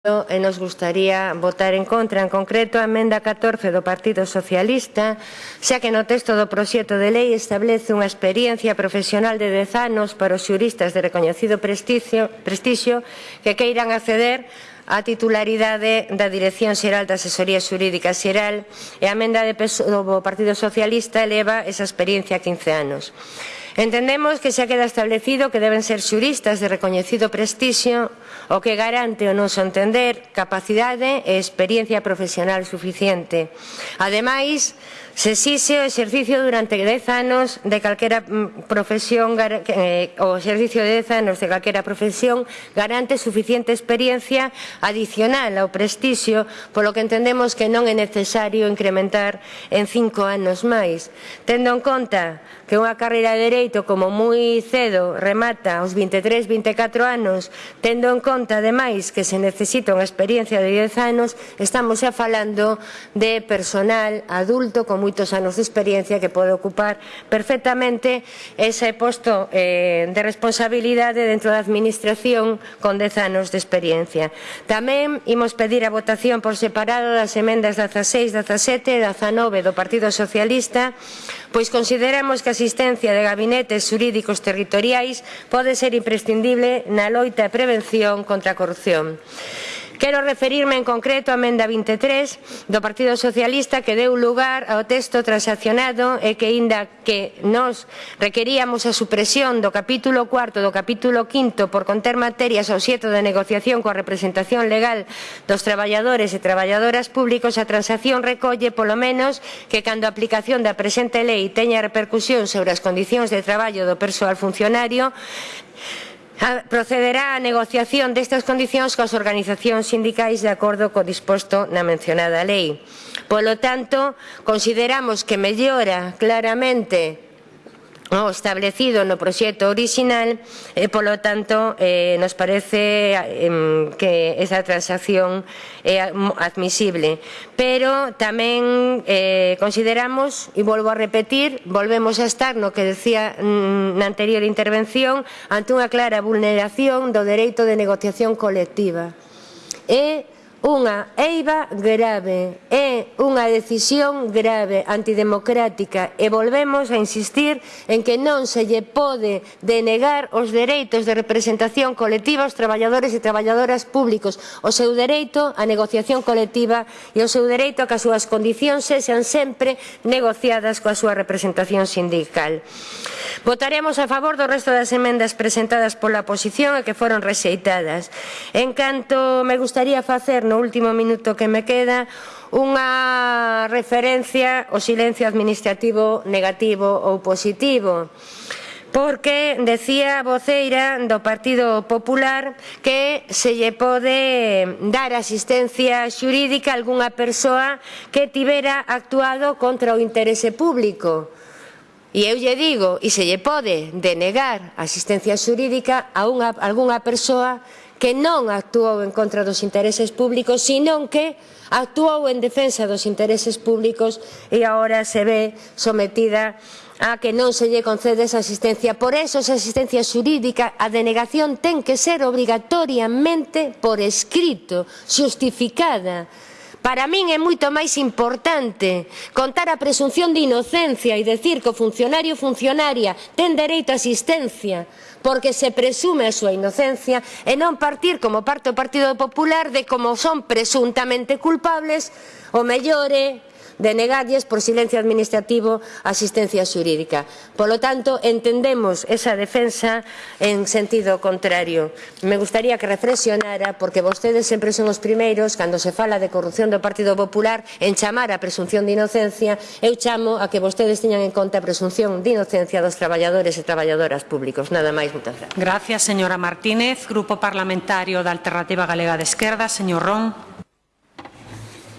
e eh, nos gustaría votar en contra, en concreto a emenda 14 do Partido Socialista, xa que no texto do proxecto de lei establece unha experiencia profesional de 10 anos para os xuristas de recoñecido prestixio, prestixio que queiran acceder a titularidade da Dirección Xeral da Asesoría Xurídica Xeral e a emenda de do Partido Socialista eleva esa experiencia a 15 anos. Entendemos que xa queda establecido que deben ser xuristas de recoñecido prestixio o que garante o noso entender capacidade e experiencia profesional suficiente. Ademais, se xixe o exercicio durante 10 anos de calquera mm, profesión eh, o exercicio de 10 anos de calquera profesión garante suficiente experiencia adicional ao prestixio polo que entendemos que non é necesario incrementar en 5 anos máis tendo en conta que unha carreira de dereito dereito como moi cedo remata aos 23, 24 anos, tendo en conta ademais que se necesita unha experiencia de 10 anos, estamos xa falando de personal adulto con moitos anos de experiencia que pode ocupar perfectamente ese posto eh, de responsabilidade dentro da administración con 10 anos de experiencia. Tamén imos pedir a votación por separado das emendas 16, 17 e 19 do Partido Socialista pois consideramos que a asistencia de gabinetes xurídicos territoriais pode ser imprescindible na loita e prevención contra a corrupción. Quero referirme en concreto á emenda 23 do Partido Socialista que deu lugar ao texto transaccionado e que, inda que nos requeríamos a supresión do capítulo 4 do capítulo 5 por conter materias ao xeto de negociación coa representación legal dos traballadores e traballadoras públicos, a transacción recolle polo menos que cando a aplicación da presente lei teña repercusión sobre as condicións de traballo do persoal funcionario Procederá a negociación destas condicións coas organizacións sindicais de acordo co disposto na mencionada lei. Polo tanto, consideramos que mellora claramente o establecido no proxecto orixinal e, polo tanto, eh, nos parece eh, que esa transacción é admisible. Pero tamén eh, consideramos, e volvo a repetir, volvemos a estar no que decía mm, na anterior intervención, ante unha clara vulneración do dereito de negociación colectiva. E unha eiva grave, é unha decisión grave, antidemocrática e volvemos a insistir en que non se lle pode denegar os dereitos de representación colectiva aos traballadores e traballadoras públicos, o seu dereito á negociación colectiva e o seu dereito a que as súas condicións sexan sempre negociadas coa súa representación sindical. Votaremos a favor do resto das emendas presentadas pola oposición e que foron rexeitadas. En canto me gustaría facer no último minuto que me queda, unha referencia ao silencio administrativo negativo ou positivo porque decía a voceira do Partido Popular que se lle pode dar asistencia xurídica a algunha persoa que tivera actuado contra o interese público. E eu lle digo, e se lle pode denegar asistencia xurídica a unha, algunha persoa que non actuou en contra dos intereses públicos, senón que actuou en defensa dos intereses públicos e agora se ve sometida a que non se lle concede esa asistencia. Por eso, esa asistencia xurídica, a denegación ten que ser obrigatoriamente por escrito, xustificada, Para min é moito máis importante contar a presunción de inocencia e decir que o funcionario funcionaria ten dereito a asistencia porque se presume a súa inocencia e non partir como parte o Partido Popular de como son presuntamente culpables o mellore denegalles por silencio administrativo asistencia xurídica. Polo tanto, entendemos esa defensa en sentido contrario. Me gustaría que reflexionara, porque vostedes sempre son os primeiros, cando se fala de corrupción do Partido Popular, en chamar a presunción de inocencia, eu chamo a que vostedes teñan en conta a presunción de inocencia dos traballadores e traballadoras públicos. Nada máis, moitas gracias. Gracias, señora Martínez. Grupo Parlamentario da Alternativa Galega de Esquerda, señor Ron.